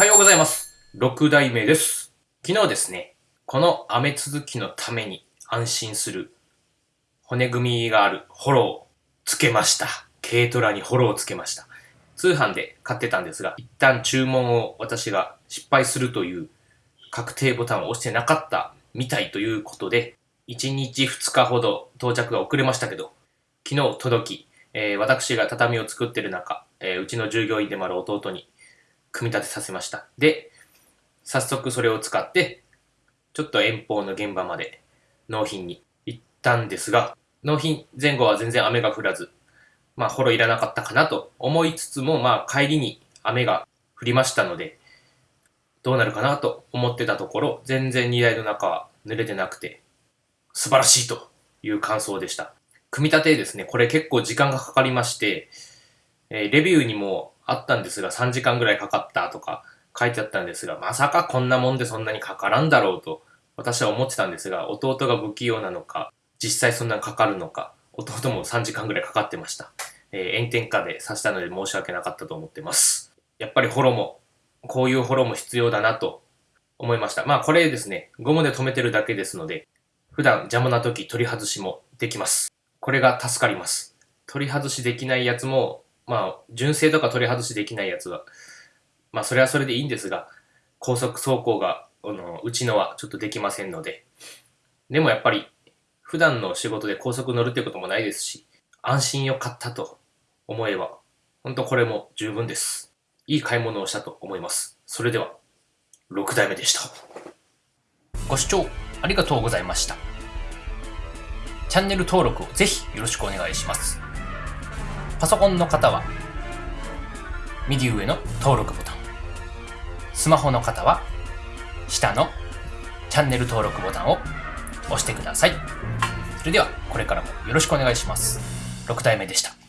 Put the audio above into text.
はようございます。6代目です。昨日ですね、この雨続きのために安心する骨組みがあるホロをつけました。軽トラにホロをつけました。通販で買ってたんですが、一旦注文を私が失敗するという確定ボタンを押してなかったみたいということで、1日2日ほど到着が遅れましたけど、昨日届き、えー私が畳を作ってる中、えーうちの従業員でもある弟に組み立てさせました。で、早速それを使って、ちょっと遠方の現場まで納品に行ったんですが、納品前後は全然雨が降らず、まあ、ホロいらなかったかなと思いつつも、まあ、帰りに雨が降りましたので、どうなるかなと思ってたところ、全然荷台の中は濡れてなくて、素晴らしいという感想でした。組み立てですね、これ結構時間がかかりまして、えーレビューにもあったんですが、3時間ぐらいかかったとか書いてあったんですが、まさかこんなもんでそんなにかからんだろうと、私は思ってたんですが、弟が不器用なのか、実際そんなにかかるのか、弟も3時間ぐらいかかってました。えー炎天下で刺したので申し訳なかったと思ってます。やっぱりホロも、こういうホロも必要だなと思いました。まあこれですね、ゴムで留めてるだけですので、普段邪魔な時取り外しもできます。これが助かります。取り外しできないやつも、まあ、純正とか取り外しできないやつは、まあ、それはそれでいいんですが、高速走行が、あの、うちのはちょっとできませんので、でもやっぱり、普段の仕事で高速乗るってこともないですし、安心よかったと思えば、本当これも十分です。いい買い物をしたと思います。それでは、6代目でした。ご視聴ありがとうございました。チャンネル登録をぜひよろしくお願いします。パソコンの方は、右上の登録ボタン。スマホの方は、下のチャンネル登録ボタンを押してください。それでは、これからもよろしくお願いします。6体目でした。